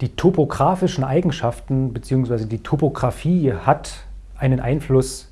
Die topografischen Eigenschaften bzw. die Topografie hat einen Einfluss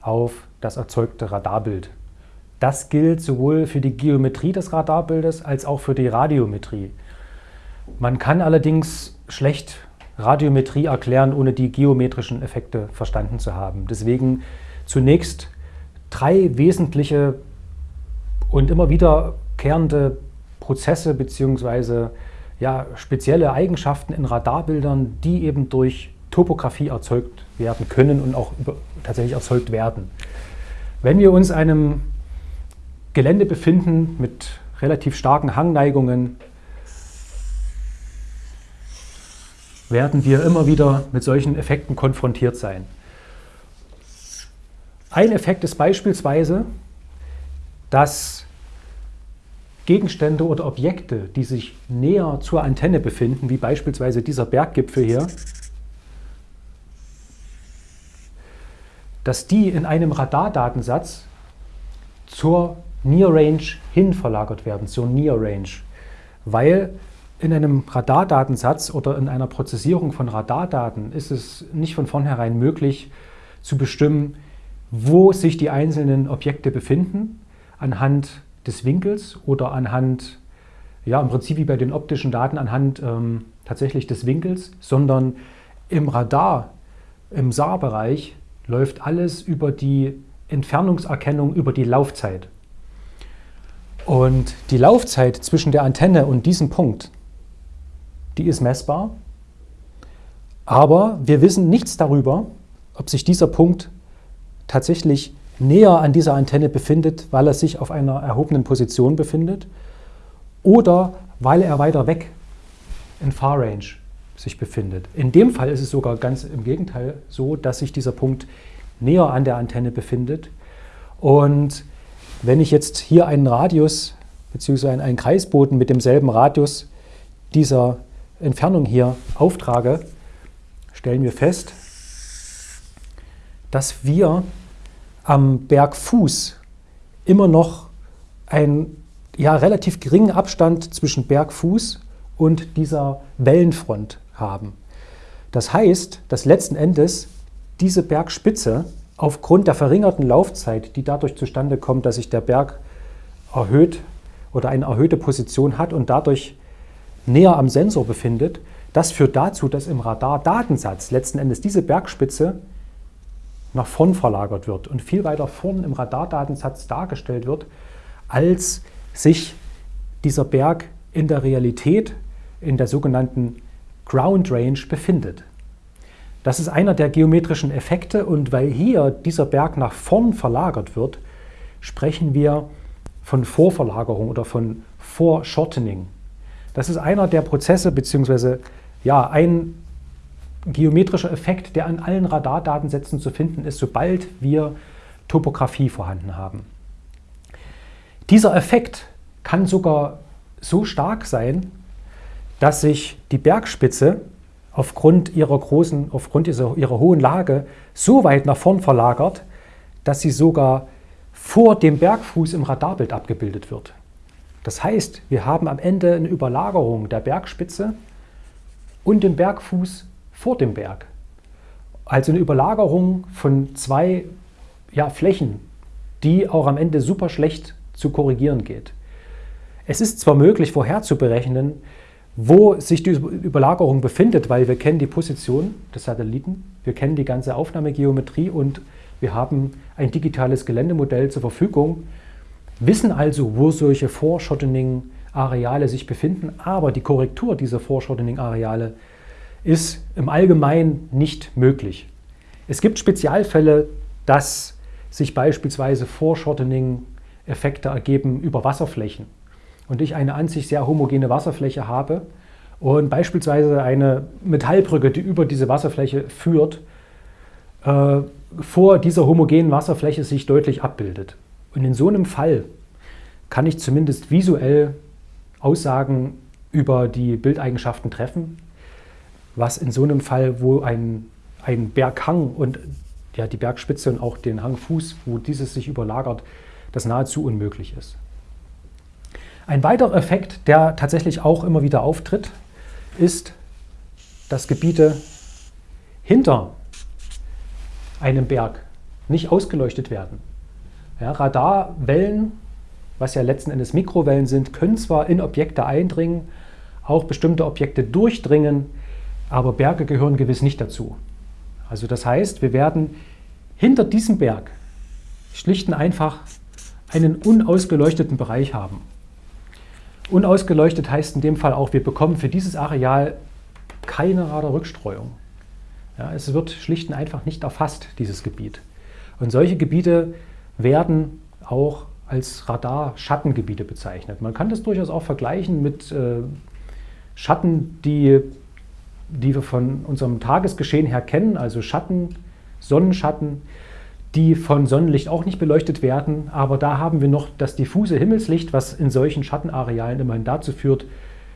auf das erzeugte Radarbild. Das gilt sowohl für die Geometrie des Radarbildes als auch für die Radiometrie. Man kann allerdings schlecht Radiometrie erklären, ohne die geometrischen Effekte verstanden zu haben. Deswegen zunächst drei wesentliche und immer wiederkehrende Prozesse bzw. Ja, spezielle Eigenschaften in Radarbildern, die eben durch Topografie erzeugt werden können und auch tatsächlich erzeugt werden. Wenn wir uns einem Gelände befinden mit relativ starken Hangneigungen, werden wir immer wieder mit solchen Effekten konfrontiert sein. Ein Effekt ist beispielsweise, dass Gegenstände oder Objekte, die sich näher zur Antenne befinden, wie beispielsweise dieser Berggipfel hier, dass die in einem Radardatensatz zur Near Range hin verlagert werden, zur Near Range, weil in einem Radardatensatz oder in einer Prozessierung von Radardaten ist es nicht von vornherein möglich zu bestimmen, wo sich die einzelnen Objekte befinden, anhand des Winkels oder anhand, ja im Prinzip wie bei den optischen Daten, anhand ähm, tatsächlich des Winkels, sondern im Radar, im SAR-Bereich läuft alles über die Entfernungserkennung, über die Laufzeit. Und die Laufzeit zwischen der Antenne und diesem Punkt, die ist messbar, aber wir wissen nichts darüber, ob sich dieser Punkt tatsächlich näher an dieser Antenne befindet, weil er sich auf einer erhobenen Position befindet oder weil er weiter weg in Far Range sich befindet. In dem Fall ist es sogar ganz im Gegenteil so, dass sich dieser Punkt näher an der Antenne befindet. Und wenn ich jetzt hier einen Radius bzw. einen Kreisboden mit demselben Radius dieser Entfernung hier auftrage, stellen wir fest, dass wir am Bergfuß immer noch einen ja, relativ geringen Abstand zwischen Bergfuß und dieser Wellenfront haben. Das heißt, dass letzten Endes diese Bergspitze aufgrund der verringerten Laufzeit, die dadurch zustande kommt, dass sich der Berg erhöht oder eine erhöhte Position hat und dadurch näher am Sensor befindet, das führt dazu, dass im Radardatensatz letzten Endes diese Bergspitze nach vorn verlagert wird und viel weiter vorn im Radardatensatz dargestellt wird, als sich dieser Berg in der Realität in der sogenannten Ground Range befindet. Das ist einer der geometrischen Effekte und weil hier dieser Berg nach vorn verlagert wird, sprechen wir von Vorverlagerung oder von Foreshortening. Das ist einer der Prozesse bzw. Ja, ein geometrischer Effekt, der an allen Radardatensätzen zu finden ist, sobald wir Topografie vorhanden haben. Dieser Effekt kann sogar so stark sein, dass sich die Bergspitze aufgrund ihrer großen, aufgrund ihrer, ihrer hohen Lage so weit nach vorn verlagert, dass sie sogar vor dem Bergfuß im Radarbild abgebildet wird. Das heißt, wir haben am Ende eine Überlagerung der Bergspitze und den Bergfuß vor dem Berg. Also eine Überlagerung von zwei ja, Flächen, die auch am Ende super schlecht zu korrigieren geht. Es ist zwar möglich vorherzuberechnen, wo sich die Überlagerung befindet, weil wir kennen die Position des Satelliten, wir kennen die ganze Aufnahmegeometrie und wir haben ein digitales Geländemodell zur Verfügung, wissen also, wo solche Foreshortening-Areale sich befinden, aber die Korrektur dieser Foreshortening-Areale ist im Allgemeinen nicht möglich. Es gibt Spezialfälle, dass sich beispielsweise Foreshortening-Effekte ergeben über Wasserflächen und ich eine an sich sehr homogene Wasserfläche habe und beispielsweise eine Metallbrücke, die über diese Wasserfläche führt, äh, vor dieser homogenen Wasserfläche sich deutlich abbildet. Und in so einem Fall kann ich zumindest visuell Aussagen über die Bildeigenschaften treffen, was in so einem Fall, wo ein, ein Berghang und ja, die Bergspitze und auch den Hangfuß, wo dieses sich überlagert, das nahezu unmöglich ist. Ein weiterer Effekt, der tatsächlich auch immer wieder auftritt, ist dass Gebiete hinter einem Berg nicht ausgeleuchtet werden. Ja, Radarwellen, was ja letzten Endes Mikrowellen sind, können zwar in Objekte eindringen, auch bestimmte Objekte durchdringen, aber Berge gehören gewiss nicht dazu. Also das heißt, wir werden hinter diesem Berg schlicht und einfach einen unausgeleuchteten Bereich haben. Unausgeleuchtet heißt in dem Fall auch, wir bekommen für dieses Areal keine Radarrückstreuung. Ja, es wird schlicht und einfach nicht erfasst, dieses Gebiet. Und solche Gebiete werden auch als Radar-Schattengebiete bezeichnet. Man kann das durchaus auch vergleichen mit äh, Schatten, die, die wir von unserem Tagesgeschehen her kennen, also Schatten, Sonnenschatten, die von Sonnenlicht auch nicht beleuchtet werden, aber da haben wir noch das diffuse Himmelslicht, was in solchen Schattenarealen immerhin dazu führt,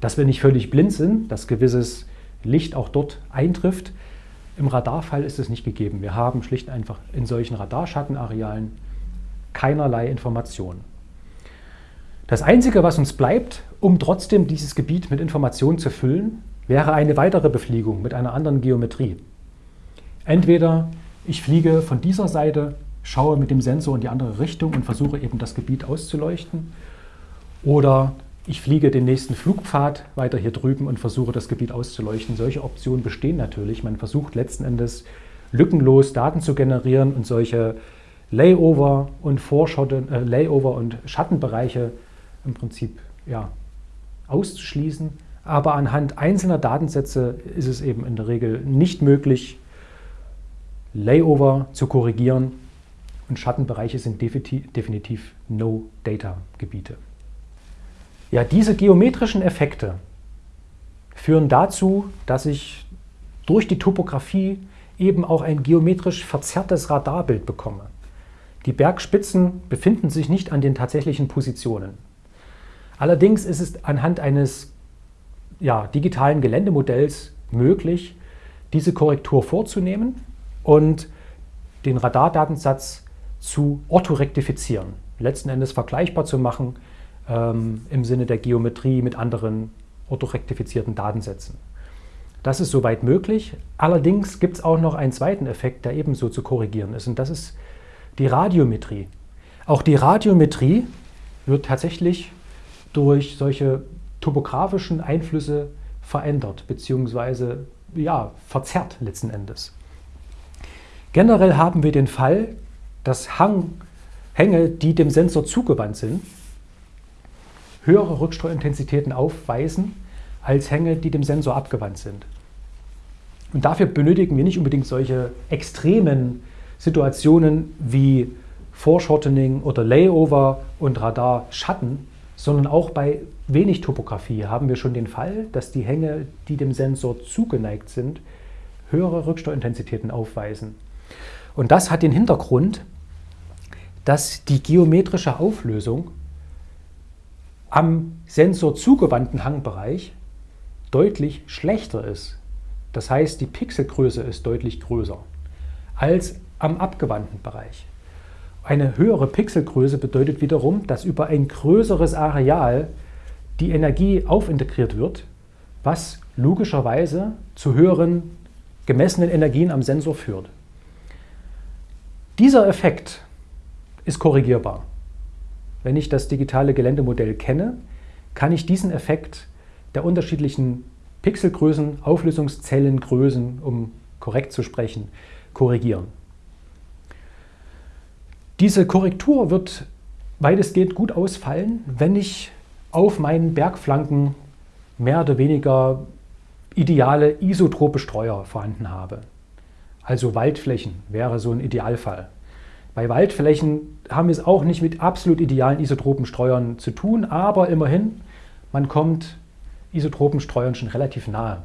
dass wir nicht völlig blind sind, dass gewisses Licht auch dort eintrifft. Im Radarfall ist es nicht gegeben. Wir haben schlicht einfach in solchen Radarschattenarealen keinerlei Informationen. Das Einzige, was uns bleibt, um trotzdem dieses Gebiet mit Informationen zu füllen, wäre eine weitere Befliegung mit einer anderen Geometrie. Entweder ich fliege von dieser Seite, schaue mit dem Sensor in die andere Richtung und versuche eben das Gebiet auszuleuchten, oder ich fliege den nächsten Flugpfad weiter hier drüben und versuche das Gebiet auszuleuchten. Solche Optionen bestehen natürlich. Man versucht letzten Endes lückenlos Daten zu generieren und solche Layover und äh, Layover und Schattenbereiche im Prinzip ja, auszuschließen. Aber anhand einzelner Datensätze ist es eben in der Regel nicht möglich, Layover zu korrigieren und Schattenbereiche sind definitiv No-Data-Gebiete. Ja, diese geometrischen Effekte führen dazu, dass ich durch die Topografie eben auch ein geometrisch verzerrtes Radarbild bekomme. Die Bergspitzen befinden sich nicht an den tatsächlichen Positionen. Allerdings ist es anhand eines ja, digitalen Geländemodells möglich, diese Korrektur vorzunehmen und den Radardatensatz zu orthorektifizieren, letzten Endes vergleichbar zu machen ähm, im Sinne der Geometrie mit anderen orthorektifizierten Datensätzen. Das ist soweit möglich. Allerdings gibt es auch noch einen zweiten Effekt, der ebenso zu korrigieren ist, und das ist die Radiometrie. Auch die Radiometrie wird tatsächlich durch solche topografischen Einflüsse verändert bzw. Ja, verzerrt letzten Endes. Generell haben wir den Fall, dass Hang, Hänge, die dem Sensor zugewandt sind, höhere Rückstreuintensitäten aufweisen als Hänge, die dem Sensor abgewandt sind. Und dafür benötigen wir nicht unbedingt solche extremen Situationen wie Foreshortening oder Layover und Radarschatten, sondern auch bei wenig Topografie haben wir schon den Fall, dass die Hänge, die dem Sensor zugeneigt sind, höhere Rücksteuerintensitäten aufweisen. Und das hat den Hintergrund, dass die geometrische Auflösung am Sensor zugewandten Hangbereich deutlich schlechter ist. Das heißt, die Pixelgröße ist deutlich größer als am abgewandten Bereich. Eine höhere Pixelgröße bedeutet wiederum, dass über ein größeres Areal die Energie aufintegriert wird, was logischerweise zu höheren gemessenen Energien am Sensor führt. Dieser Effekt ist korrigierbar. Wenn ich das digitale Geländemodell kenne, kann ich diesen Effekt der unterschiedlichen Pixelgrößen, Auflösungszellengrößen, um korrekt zu sprechen, korrigieren. Diese Korrektur wird weitestgehend gut ausfallen, wenn ich auf meinen Bergflanken mehr oder weniger ideale isotrope Streuer vorhanden habe. Also Waldflächen wäre so ein Idealfall. Bei Waldflächen haben wir es auch nicht mit absolut idealen Isotropenstreuern zu tun, aber immerhin, man kommt Isotropenstreuern schon relativ nahe,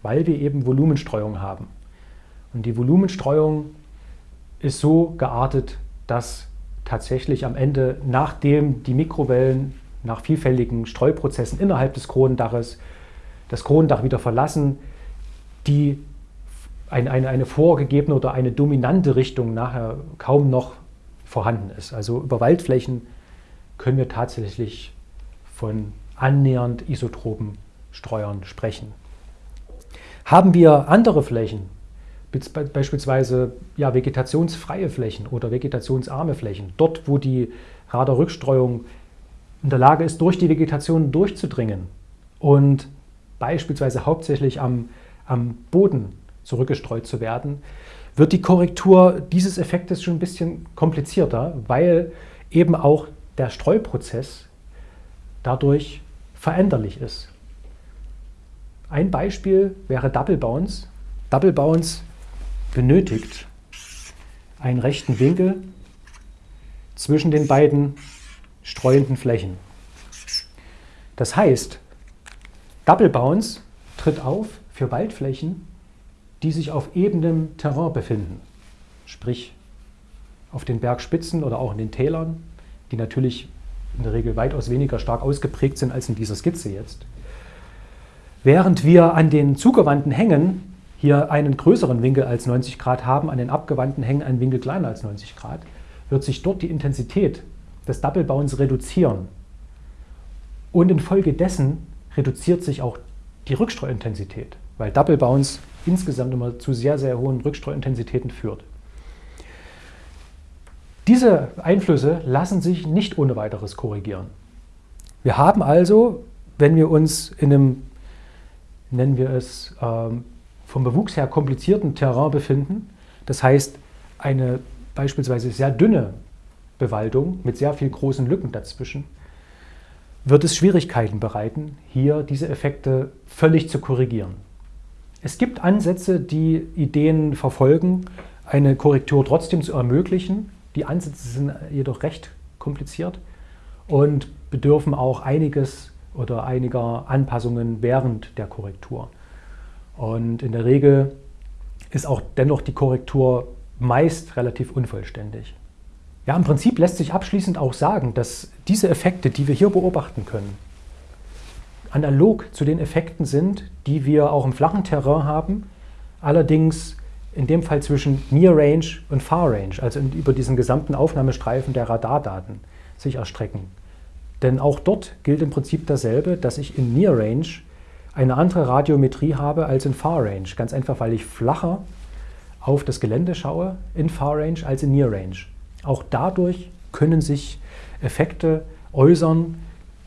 weil wir eben Volumenstreuung haben. Und die Volumenstreuung ist so geartet, dass tatsächlich am Ende, nachdem die Mikrowellen nach vielfältigen Streuprozessen innerhalb des Kronendaches das Kronendach wieder verlassen, die eine, eine, eine vorgegebene oder eine dominante Richtung nachher kaum noch vorhanden ist. Also über Waldflächen können wir tatsächlich von annähernd isotropen Streuern sprechen. Haben wir andere Flächen, beispielsweise ja, vegetationsfreie Flächen oder vegetationsarme Flächen, dort wo die Radarrückstreuung in der Lage ist, durch die Vegetation durchzudringen und beispielsweise hauptsächlich am, am Boden zurückgestreut zu werden, wird die Korrektur dieses Effektes schon ein bisschen komplizierter, weil eben auch der Streuprozess dadurch veränderlich ist. Ein Beispiel wäre Double Bounce. Double Bounce benötigt einen rechten Winkel zwischen den beiden streuenden Flächen. Das heißt, Double Bounce tritt auf für Waldflächen, die sich auf ebenem Terrain befinden, sprich auf den Bergspitzen oder auch in den Tälern, die natürlich in der Regel weitaus weniger stark ausgeprägt sind als in dieser Skizze jetzt. Während wir an den zugewandten Hängen hier einen größeren Winkel als 90 Grad haben, an den abgewandten Hängen einen Winkel kleiner als 90 Grad, wird sich dort die Intensität des Bounce reduzieren. Und infolgedessen reduziert sich auch die Rückstreuintensität, weil Double Bounce insgesamt immer zu sehr, sehr hohen Rückstreuintensitäten führt. Diese Einflüsse lassen sich nicht ohne weiteres korrigieren. Wir haben also, wenn wir uns in einem, nennen wir es, ähm, vom Bewuchs her komplizierten Terrain befinden, das heißt eine beispielsweise sehr dünne Bewaldung mit sehr viel großen Lücken dazwischen, wird es Schwierigkeiten bereiten, hier diese Effekte völlig zu korrigieren. Es gibt Ansätze, die Ideen verfolgen, eine Korrektur trotzdem zu ermöglichen, die Ansätze sind jedoch recht kompliziert und bedürfen auch einiges oder einiger Anpassungen während der Korrektur. Und in der Regel ist auch dennoch die Korrektur meist relativ unvollständig. Ja, im Prinzip lässt sich abschließend auch sagen, dass diese Effekte, die wir hier beobachten können, analog zu den Effekten sind, die wir auch im flachen Terrain haben, allerdings in dem Fall zwischen Near Range und Far Range, also über diesen gesamten Aufnahmestreifen der Radardaten sich erstrecken. Denn auch dort gilt im Prinzip dasselbe, dass ich in Near Range eine andere Radiometrie habe als in Far Range. Ganz einfach, weil ich flacher auf das Gelände schaue in Far Range als in Near Range. Auch dadurch können sich Effekte äußern,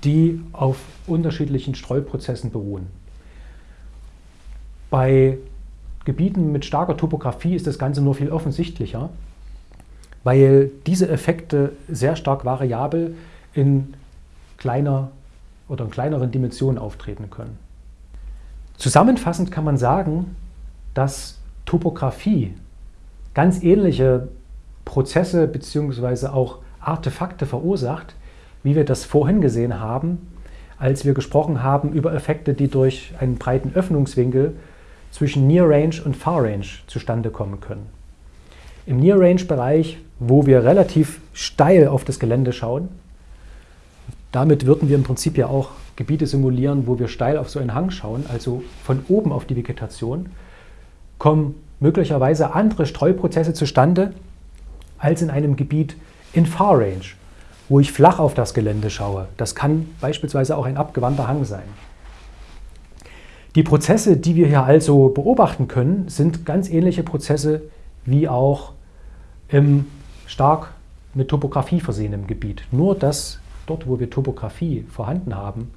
die auf unterschiedlichen Streuprozessen beruhen. Bei Gebieten mit starker Topografie ist das Ganze nur viel offensichtlicher, weil diese Effekte sehr stark variabel in kleiner oder in kleineren Dimensionen auftreten können. Zusammenfassend kann man sagen, dass Topografie ganz ähnliche Prozesse bzw. auch Artefakte verursacht, wie wir das vorhin gesehen haben, als wir gesprochen haben über Effekte, die durch einen breiten Öffnungswinkel zwischen Near Range und Far Range zustande kommen können. Im Near Range Bereich, wo wir relativ steil auf das Gelände schauen, damit würden wir im Prinzip ja auch Gebiete simulieren, wo wir steil auf so einen Hang schauen, also von oben auf die Vegetation, kommen möglicherweise andere Streuprozesse zustande als in einem Gebiet in Far Range, wo ich flach auf das Gelände schaue. Das kann beispielsweise auch ein abgewandter Hang sein. Die Prozesse, die wir hier also beobachten können, sind ganz ähnliche Prozesse wie auch im stark mit Topografie versehenen Gebiet. Nur dass dort, wo wir Topografie vorhanden haben,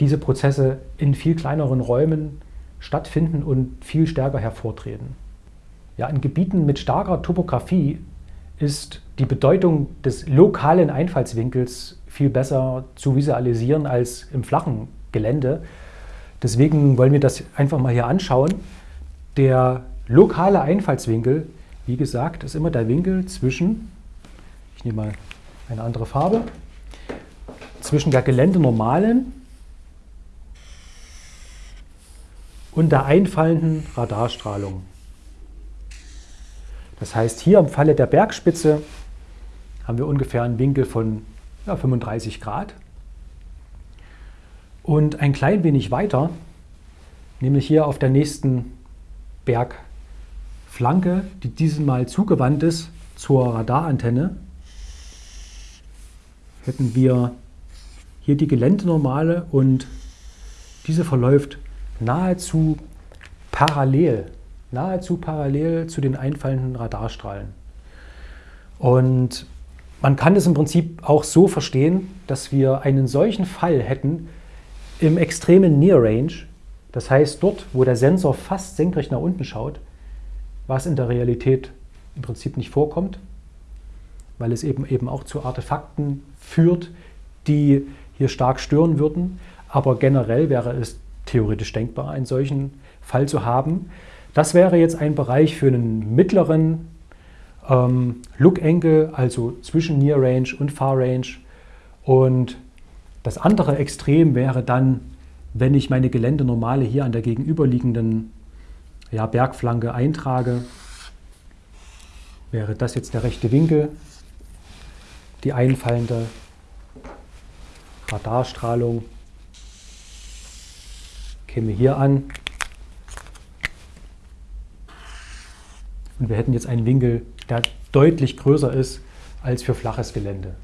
diese Prozesse in viel kleineren Räumen stattfinden und viel stärker hervortreten. Ja, in Gebieten mit starker Topografie ist die Bedeutung des lokalen Einfallswinkels viel besser zu visualisieren als im flachen Gelände. Deswegen wollen wir das einfach mal hier anschauen. Der lokale Einfallswinkel, wie gesagt, ist immer der Winkel zwischen, ich nehme mal eine andere Farbe, zwischen der geländenormalen und der einfallenden Radarstrahlung. Das heißt, hier im Falle der Bergspitze haben wir ungefähr einen Winkel von ja, 35 Grad. Und ein klein wenig weiter, nämlich hier auf der nächsten Bergflanke, die dieses Mal zugewandt ist zur Radarantenne, hätten wir hier die Geländenormale und diese verläuft nahezu parallel, nahezu parallel zu den einfallenden Radarstrahlen. Und man kann das im Prinzip auch so verstehen, dass wir einen solchen Fall hätten im extremen Near Range, das heißt dort, wo der Sensor fast senkrecht nach unten schaut, was in der Realität im Prinzip nicht vorkommt, weil es eben, eben auch zu Artefakten führt, die hier stark stören würden. Aber generell wäre es theoretisch denkbar, einen solchen Fall zu haben. Das wäre jetzt ein Bereich für einen mittleren ähm, Look-Angle, also zwischen Near Range und Far Range. Und das andere Extrem wäre dann, wenn ich meine Geländenormale hier an der gegenüberliegenden ja, Bergflanke eintrage, wäre das jetzt der rechte Winkel, die einfallende Radarstrahlung käme hier an und wir hätten jetzt einen Winkel, der deutlich größer ist als für flaches Gelände.